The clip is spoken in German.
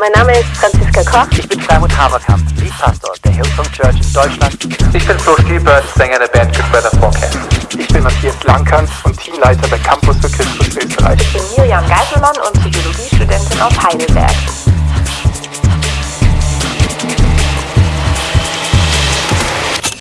Mein Name ist Franziska Koch. Ich bin Freimut Haberkamp, Leadpastor der Hillsong Church in Deutschland. Ich bin Flo Spielberg, Sänger der Band. Ich bin Matthias Langkant und Teamleiter bei Campus für Christus Österreich. Ich bin Miriam Geiselmann und Psychologiestudentin aus Heidelberg.